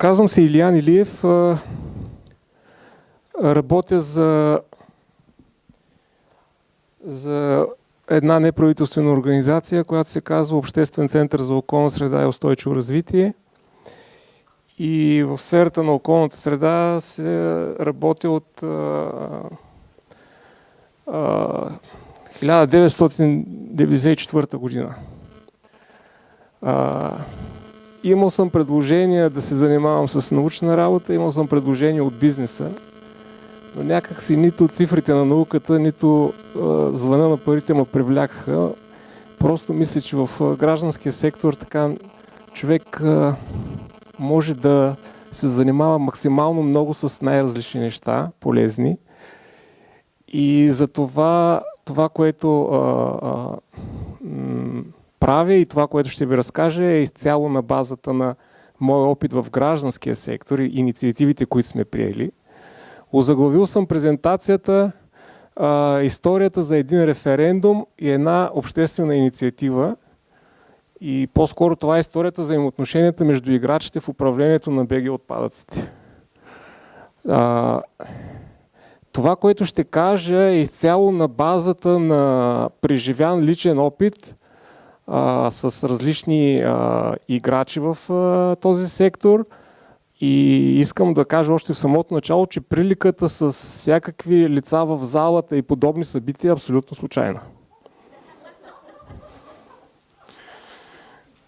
Казвам се Илиян Илиев. Работя за, за една неправителствена организация, която се казва Обществен център за околна среда и устойчиво развитие. И в сферата на околната среда се работи от а, а, 1994 година. Имал съм предложения да се занимавам с научна работа, имал съм предложения от бизнеса, но някак си нито цифрите на науката, нито а, звъна на парите ме привлякаха. Просто мисля, че в гражданския сектор така човек а, може да се занимава максимално много с най-различни неща, полезни. И за това, това което а, а, правя и това, което ще ви разкажа е изцяло на базата на моя опит в гражданския сектор и инициативите, които сме приели. Озаглавил съм презентацията а, историята за един референдум и една обществена инициатива. И по-скоро това е историята за взаимоотношенията между играчите в управлението на БГ отпадъците. А, това, което ще кажа е изцяло на базата на преживян личен опит а, с различни а, играчи в а, този сектор. И искам да кажа още в самото начало, че приликата с всякакви лица в залата и подобни събития е абсолютно случайна.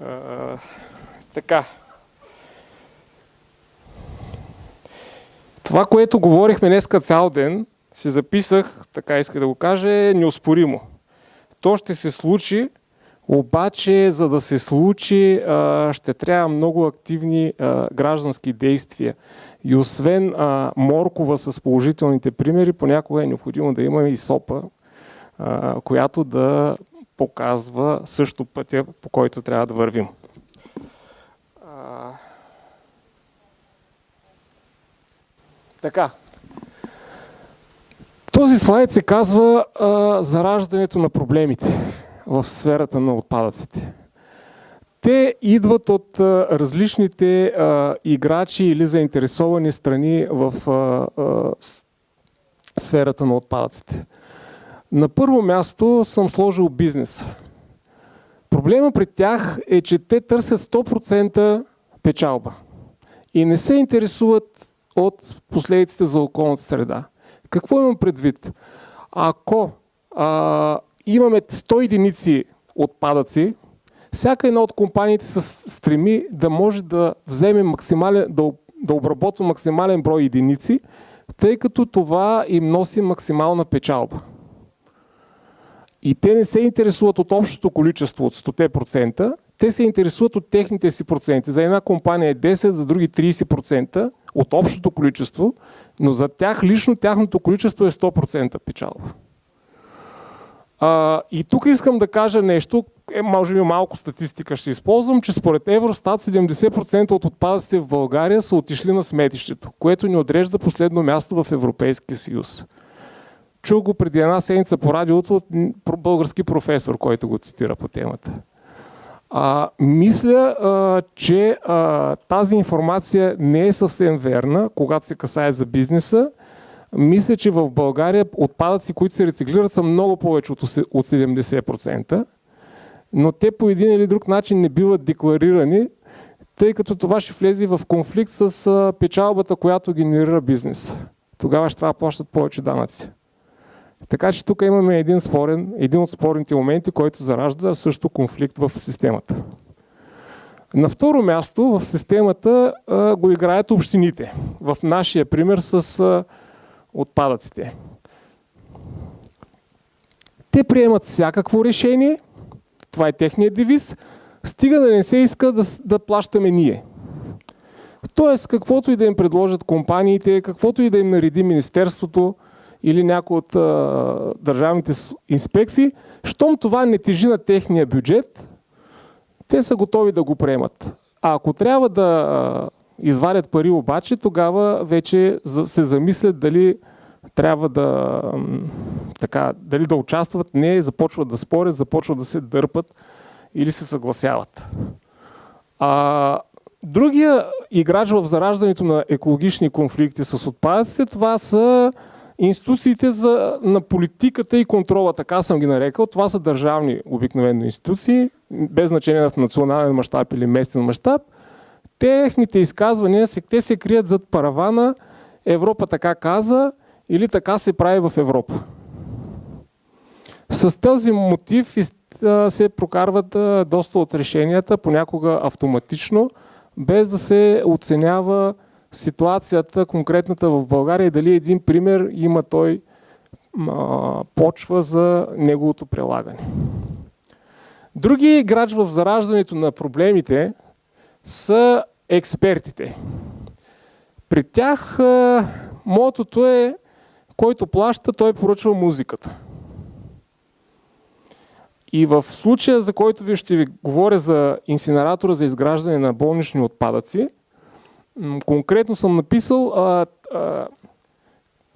А, така. Това, което говорихме днеска цял ден, си записах, така иска да го кажа, е неоспоримо. То ще се случи, обаче, за да се случи, ще трябва много активни граждански действия. И освен моркова с положителните примери, понякога е необходимо да имаме и сопа, която да показва също пътя, по който трябва да вървим. Така. Този слайд се казва а, зараждането на проблемите в сферата на отпадъците. Те идват от различните играчи или заинтересовани страни в сферата на отпадъците. На първо място съм сложил бизнес. Проблема при тях е, че те търсят 100% печалба и не се интересуват от последиците за околната среда. Какво имам предвид? Ако а, имаме 100 единици отпадъци, всяка една от компаниите се стреми да може да вземе максимален, да, да обработва максимален брой единици, тъй като това им носи максимална печалба. И те не се интересуват от общото количество от 100%, те се интересуват от техните си проценти. За една компания е 10, за други 30% от общото количество, но за тях лично тяхното количество е 100% печалба. А, и тук искам да кажа нещо, е, може би малко статистика ще използвам, че според Евростат 70% от отпадъците в България са отишли на сметището, което ни отрежда последно място в Европейския съюз. Чух го преди една седмица по радиото от български професор, който го цитира по темата. А, мисля, а, че а, тази информация не е съвсем верна, когато се касае за бизнеса. Мисля, че в България отпадъци, които се рециклират, са много повече от 70%, но те по един или друг начин не биват декларирани, тъй като това ще влезе в конфликт с печалбата, която генерира бизнес. Тогава ще трябва да плащат повече данъци. Така че тук имаме един, спорен, един от спорните моменти, който заражда също конфликт в системата. На второ място в системата а, го играят общините. В нашия пример с а, отпадъците. Те приемат всякакво решение, това е техният девиз, стига да не се иска да, да плащаме ние. Тоест, каквото и да им предложат компаниите, каквото и да им нареди Министерството, или някои от а, държавните инспекции, щом това не тежи на техния бюджет, те са готови да го приемат. А ако трябва да извадят пари обаче, тогава вече се замислят дали трябва да, така, дали да участват, не, започват да спорят, започват да се дърпат или се съгласяват. А, Другия играч в зараждането на екологични конфликти с отпадъците, това са институциите за, на политиката и контрола, така съм ги нарекал. Това са държавни обикновено институции, без значение в национален мащаб или местен мащаб. Техните изказвания, те се крият зад паравана Европа така каза или така се прави в Европа. С този мотив се прокарват доста от решенията, понякога автоматично, без да се оценява ситуацията конкретната в България и дали един пример има той почва за неговото прилагане. Други играч в зараждането на проблемите са експертите. При тях мотото е който плаща, той поръчва музиката. И в случая, за който ви ще ви говоря за инсинератора за изграждане на болнични отпадъци, конкретно съм написал а, а,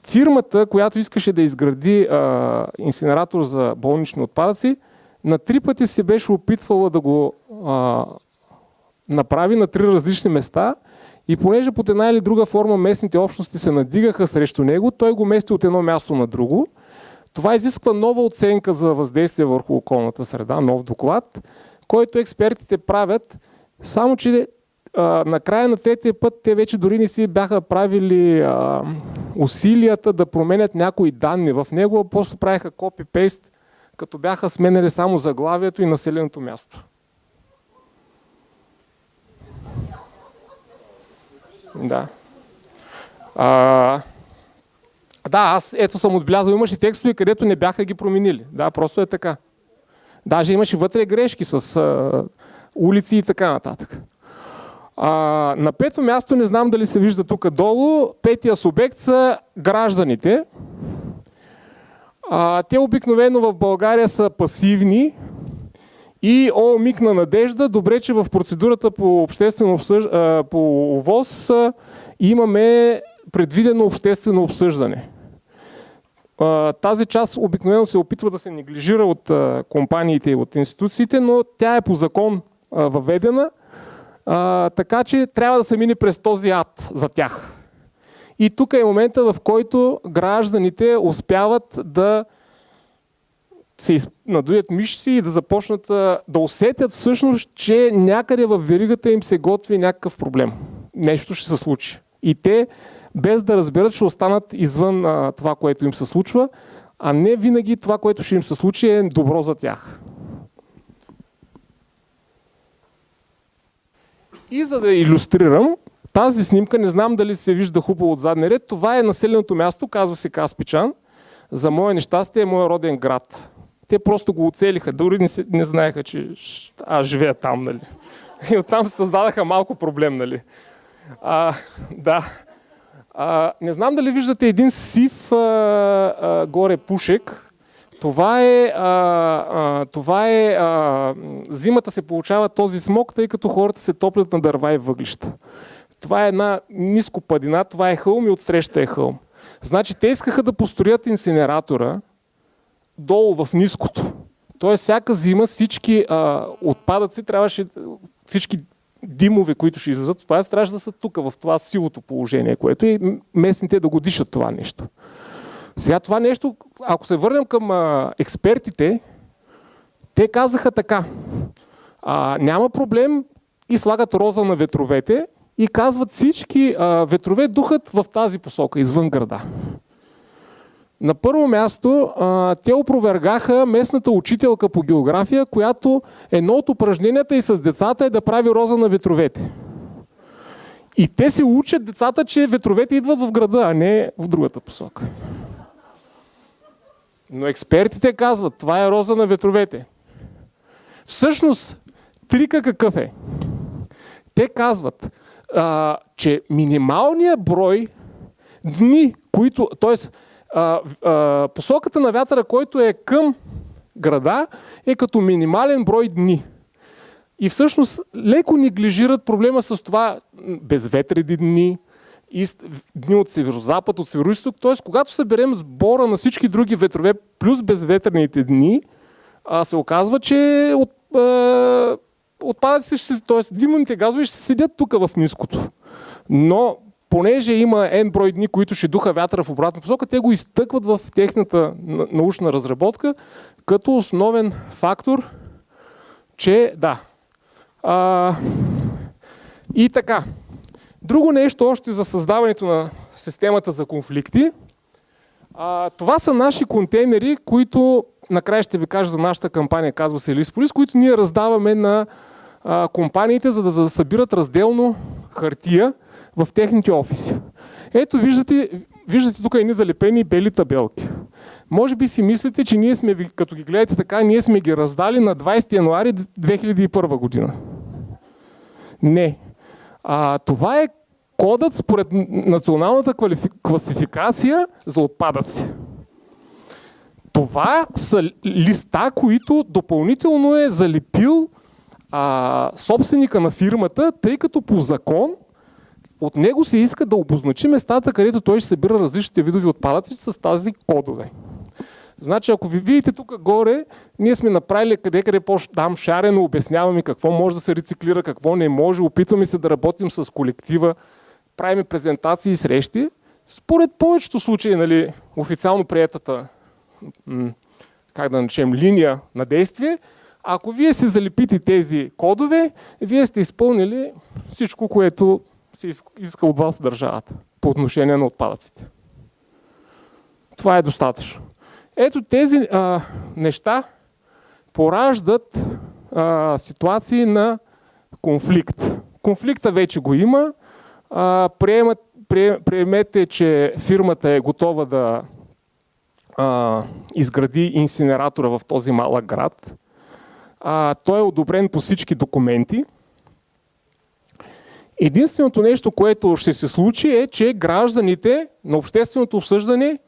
фирмата, която искаше да изгради а, инсинератор за болнични отпадъци, на три пъти се беше опитвала да го а, направи на три различни места и понеже под една или друга форма местните общности се надигаха срещу него, той го мести от едно място на друго. Това изисква нова оценка за въздействие върху околната среда, нов доклад, който експертите правят, само че а, на края на третия път те вече дори не си бяха правили а, усилията да променят някои данни в него, просто правиха копи-пейст, като бяха сменили само заглавието и населеното място. Да. А, да, аз ето съм отбелязал, имаше текстове, където не бяха ги променили. Да, просто е така. Даже имаше вътре грешки с а, улици и така нататък. А, на пето място, не знам дали се вижда тук долу, петия субект са гражданите. А, те обикновено в България са пасивни и о, миг на надежда, добре, че в процедурата по обществено обсъж... по ОВОз имаме предвидено обществено обсъждане. Тази част обикновено се опитва да се неглижира от компаниите и от институциите, но тя е по закон въведена, така че трябва да се мине през този ад за тях. И тук е момента, в който гражданите успяват да се надуят мишци и да започнат да усетят всъщност, че някъде в веригата им се готви някакъв проблем. Нещо ще се случи. И те без да разберат, ще останат извън а, това, което им се случва, а не винаги това, което ще им се случи е добро за тях. И за да иллюстрирам, тази снимка, не знам дали се вижда хубаво от задния ред, това е населеното място, казва се Каспичан. За мое нещастие е моят роден град. Те просто го оцелиха, дори не, не знаеха, че аз живея там, нали. И оттам създадаха малко проблем, нали. А, да. А, не знам дали виждате един сив а, а, горе пушек. Това е, а, а, това е а, зимата се получава този смог, тъй като хората се топлят на дърва и въглища. Това е една ниско падина, това е хълм и отсреща е хълм. Значи те искаха да построят инсинератора долу в ниското. Тоест всяка зима всички а, отпадъци трябваше, всички димове, които ще излизат от това, трябваше да са тук, в това силото положение, което и местните да го дишат това нещо. Сега това нещо, ако се върнем към а, експертите, те казаха така, а, няма проблем и слагат роза на ветровете и казват всички а, ветрове духат в тази посока, извън града. На първо място, а, те опровергаха местната учителка по география, която едно от упражненията и с децата е да прави роза на ветровете. И те се учат децата, че ветровете идват в града, а не в другата посока. Но експертите казват, това е роза на ветровете. Всъщност, трика какъв е? Те казват, а, че минималният брой дни, които, т.е а, а, посоката на вятъра, който е към града, е като минимален брой дни. И всъщност леко неглижират проблема с това безветреди дни, дни от северо-запад, от северо-исток. Т.е. когато съберем сбора на всички други ветрове плюс безветрените дни, а, се оказва, че от, а, отпадъците, т.е. димните газове ще седят тук в ниското. Но понеже има N брой дни, които ще духа вятъра в обратна посока, те го изтъкват в техната научна разработка като основен фактор, че да. А, и така. Друго нещо още за създаването на системата за конфликти. А, това са наши контейнери, които накрая ще ви кажа за нашата кампания, казва се Лисполис, които ние раздаваме на а, компаниите, за да събират разделно хартия в техните офиси. Ето виждате, виждате тук едни залепени бели табелки. Може би си мислите, че ние сме, като ги гледате така, ние сме ги раздали на 20 януари 2001 година. Не. А, това е кодът според националната класификация за отпадъци. Това са листа, които допълнително е залепил а, собственика на фирмата, тъй като по закон от него се иска да обозначи местата, където той ще събира различните видови отпадъци с тази кодове. Значи, ако ви видите тук горе, ние сме направили къде къде там шарено, обясняваме какво може да се рециклира, какво не може, опитваме се да работим с колектива, правим презентации и срещи. Според повечето случаи, нали, официално приятата, как да начем, линия на действие, ако вие си залепите тези кодове, вие сте изпълнили всичко, което се иска от вас държавата по отношение на отпадъците. Това е достатъчно. Ето тези а, неща пораждат а, ситуации на конфликт. Конфликта вече го има. А, приемат, приемете, че фирмата е готова да а, изгради инсинератора в този малък град. А, той е одобрен по всички документи. Единственото нещо, което ще се случи е, че гражданите на общественото обсъждане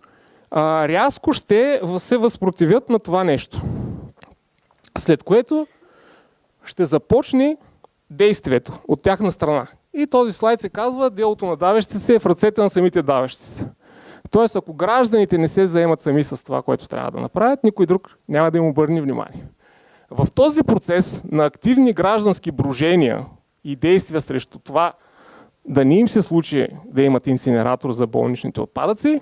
а, рязко ще се възпротивят на това нещо. След което ще започне действието от тяхна страна. И този слайд се казва, делото на давещите се е в ръцете на самите давещи се. Тоест, ако гражданите не се заемат сами с това, което трябва да направят, никой друг няма да им обърне внимание. В този процес на активни граждански брожения и действия срещу това да не им се случи да имат инсинератор за болничните отпадъци,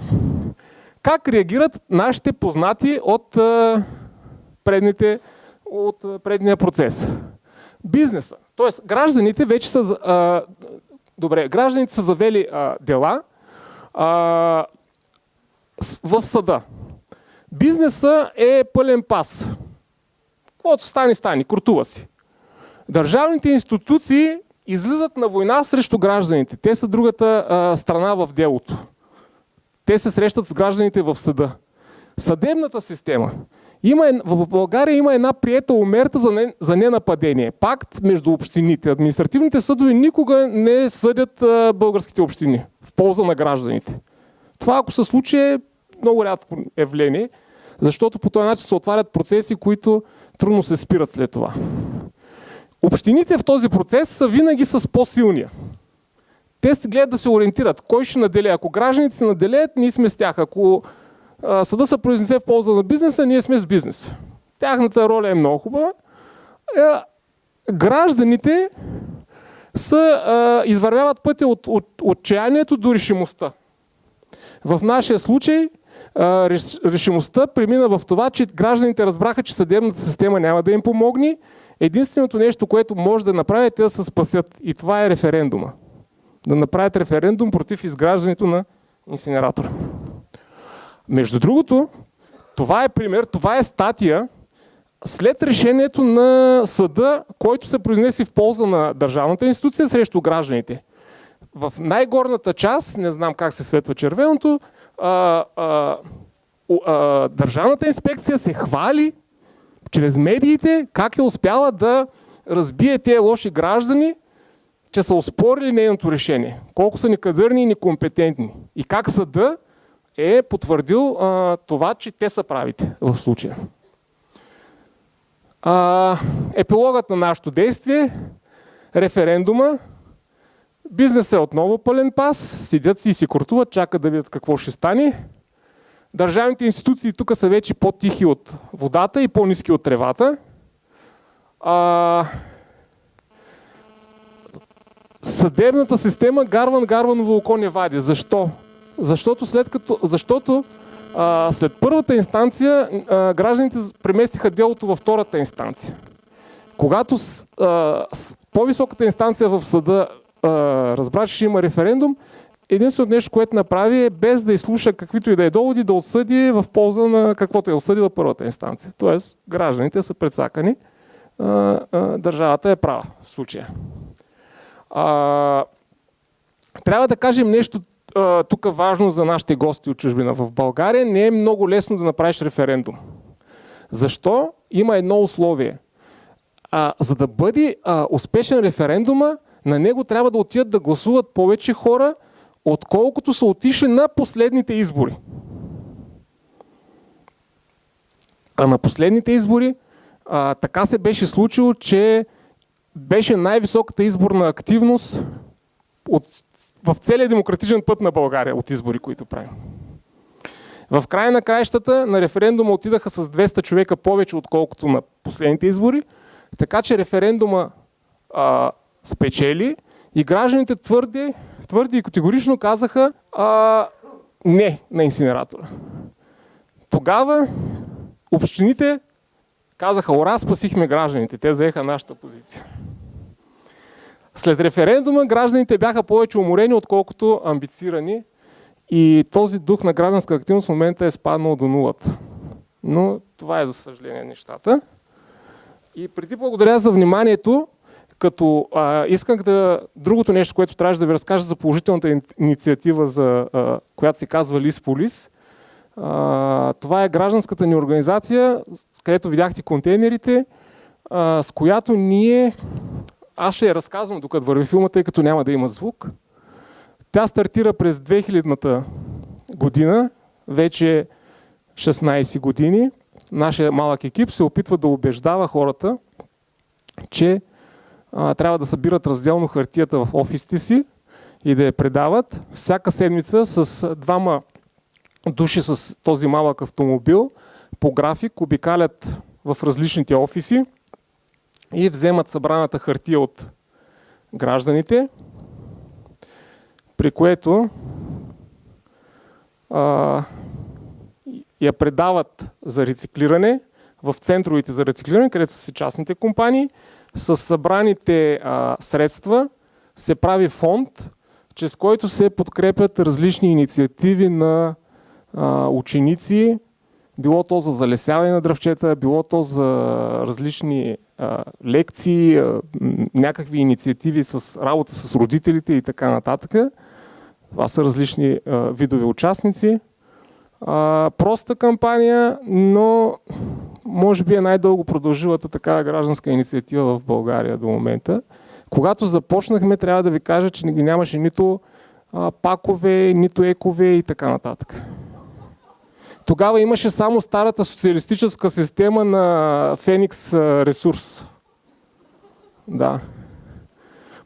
как реагират нашите познати от, предните, от предния процес? Бизнеса. Тоест, гражданите вече са. Добре, гражданите са завели дела в съда. Бизнеса е пълен пас. Каквото стане, стане, крутува си. Държавните институции излизат на война срещу гражданите. Те са другата а, страна в делото. Те се срещат с гражданите в съда. Съдебната система. Има, в България има една приета умерта за, не, за ненападение. Пакт между общините. Административните съдове никога не съдят а, българските общини в полза на гражданите. Това ако се случи е много рядко явление, защото по този начин се отварят процеси, които трудно се спират след това. Общините в този процес са винаги с по-силния. Те се гледат да се ориентират. Кой ще наделе? Ако гражданите се наделеят, ние сме с тях. Ако съда се произнесе в полза на бизнеса, ние сме с бизнес. Тяхната роля е много хубава. Е, гражданите са, извървяват пътя от, от отчаянието до решимостта. В нашия случай решимостта премина в това, че гражданите разбраха, че съдебната система няма да им помогне. Единственото нещо, което може да направят е да се спасят. И това е референдума да направят референдум против изграждането на инсинератора. Между другото, това е пример, това е статия след решението на съда, който се произнеси в полза на държавната институция срещу гражданите. В най-горната част, не знам как се светва червеното, а, а, а, държавната инспекция се хвали чрез медиите как е успяла да разбие тези лоши граждани че са оспорили нейното решение. Колко са некадърни и некомпетентни. И как съда е потвърдил а, това, че те са правите в случая. А, епилогът на нашето действие, референдума, бизнесът е отново пълен пас, седят си и си куртуват, чакат да видят какво ще стане. Държавните институции тук са вече по-тихи от водата и по-низки от тревата. А, съдебната система Гарван Гарваново око не вади. Защо? Защото след като, защото а, след първата инстанция а, гражданите преместиха делото във втората инстанция. Когато с, а, с по-високата инстанция в съда а, разбра, че ще има референдум, единственото нещо, което направи е без да изслуша каквито и да е доводи, да отсъди в полза на каквото е осъдила първата инстанция. Тоест, гражданите са предсакани, държавата е права в случая. Трябва да кажем нещо тук важно за нашите гости от чужбина. В България не е много лесно да направиш референдум. Защо? Има едно условие. А, за да бъде успешен референдума, на него трябва да отидат да гласуват повече хора, отколкото са отишли на последните избори. А на последните избори а, така се беше случило, че беше най-високата изборна активност от, в целия демократичен път на България от избори, които правим. В края на краищата на референдума отидаха с 200 човека повече, отколкото на последните избори, така че референдума а, спечели и гражданите твърди, твърди и категорично казаха а, не на инсинератора. Тогава общините казаха, ура, спасихме гражданите. Те заеха нашата позиция. След референдума гражданите бяха повече уморени, отколкото амбицирани и този дух на гражданска активност в момента е спаднал до нулата. Но това е за съжаление нещата. И преди благодаря за вниманието, като а, исках да... Другото нещо, което трябваше да ви разкажа за положителната инициатива, за, а, която се казва Лис Полис. Това е гражданската ни организация, където видяхте контейнерите, а, с която ние... Аз ще я разказвам докато върви филма, тъй като няма да има звук. Тя стартира през 2000-та година, вече 16 години. Нашия малък екип се опитва да убеждава хората, че а, трябва да събират разделно хартията в офисите си и да я предават. Всяка седмица с двама души с този малък автомобил по график обикалят в различните офиси и вземат събраната хартия от гражданите, при което а, я предават за рециклиране в центровете за рециклиране, където са си частните компании. С събраните а, средства се прави фонд, чрез който се подкрепят различни инициативи на а, ученици, било то за залесяване на дръвчета, било то за различни а, лекции, а, някакви инициативи с работа с родителите и така нататък. Това са различни а, видове участници. А, проста кампания, но може би е най-дълго продължилата такава гражданска инициатива в България до момента. Когато започнахме, трябва да ви кажа, че ги нямаше нито а, пакове, нито екове и така нататък. Тогава имаше само старата социалистическа система на Феникс ресурс. Да.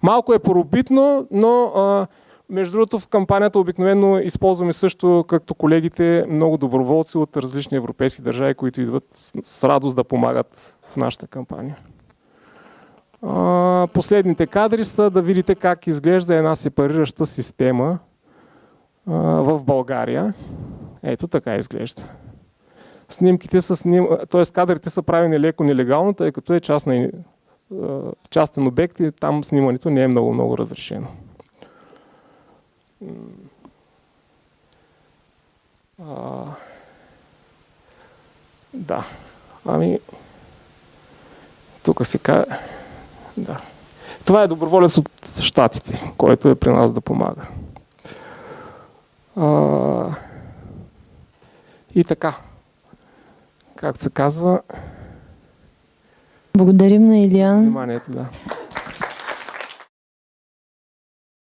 Малко е поробитно, но а, между другото в кампанията обикновено използваме също, както колегите, много доброволци от различни европейски държави, които идват с радост да помагат в нашата кампания. Последните кадри са да видите как изглежда една сепарираща система в България. Ето така изглежда. Снимките са сним... т.е. кадрите са правени леко нелегално, тъй като е частна, частен обект и там снимането не е много-много разрешено. А, да. Ами, тук се казва... Да. Това е доброволец от щатите, който е при нас да помага. А, и така, както се казва... Благодарим на Илиан. Вниманието, да.